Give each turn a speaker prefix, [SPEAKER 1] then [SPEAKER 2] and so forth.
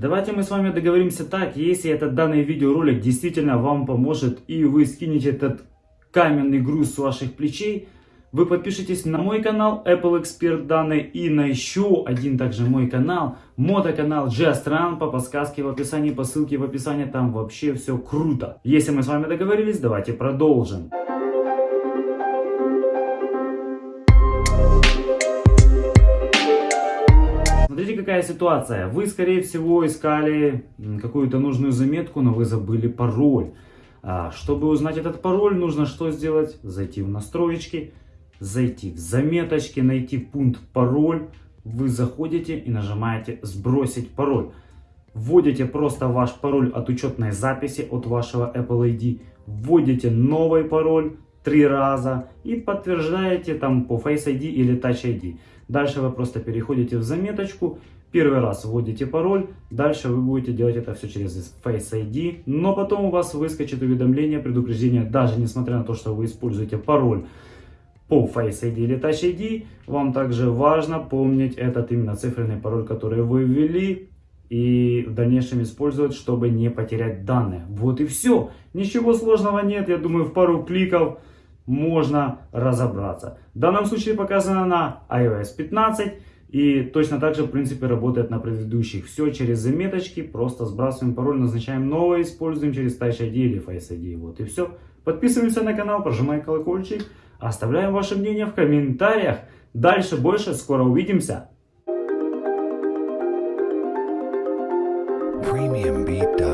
[SPEAKER 1] Давайте мы с вами договоримся так, если этот данный видеоролик действительно вам поможет и вы скинете этот каменный груз с ваших плечей, вы подпишитесь на мой канал Apple Expert данные и на еще один также мой канал, мотоканал G-Astran по подсказке в описании, по ссылке в описании, там вообще все круто. Если мы с вами договорились, давайте продолжим. Смотрите, какая ситуация. Вы, скорее всего, искали какую-то нужную заметку, но вы забыли пароль. А, чтобы узнать этот пароль, нужно что сделать? Зайти в настроечки, зайти в заметочки, найти пункт пароль. Вы заходите и нажимаете «Сбросить пароль». Вводите просто ваш пароль от учетной записи от вашего Apple ID. Вводите новый пароль три раза и подтверждаете там по Face ID или Touch ID. Дальше вы просто переходите в заметочку, первый раз вводите пароль, дальше вы будете делать это все через Face ID, но потом у вас выскочит уведомление, предупреждение, даже несмотря на то, что вы используете пароль по Face ID или Touch ID, вам также важно помнить этот именно цифренный пароль, который вы ввели, и в дальнейшем использовать, чтобы не потерять данные. Вот и все. Ничего сложного нет, я думаю, в пару кликов можно разобраться. В данном случае показано на iOS 15 и точно так же в принципе работает на предыдущих. Все через заметочки, просто сбрасываем пароль, назначаем новое, используем через Touch ID или Face ID. Вот и все. Подписываемся на канал, прожимаем колокольчик, оставляем ваше мнение в комментариях. Дальше больше, скоро увидимся.
[SPEAKER 2] premiumbeat.com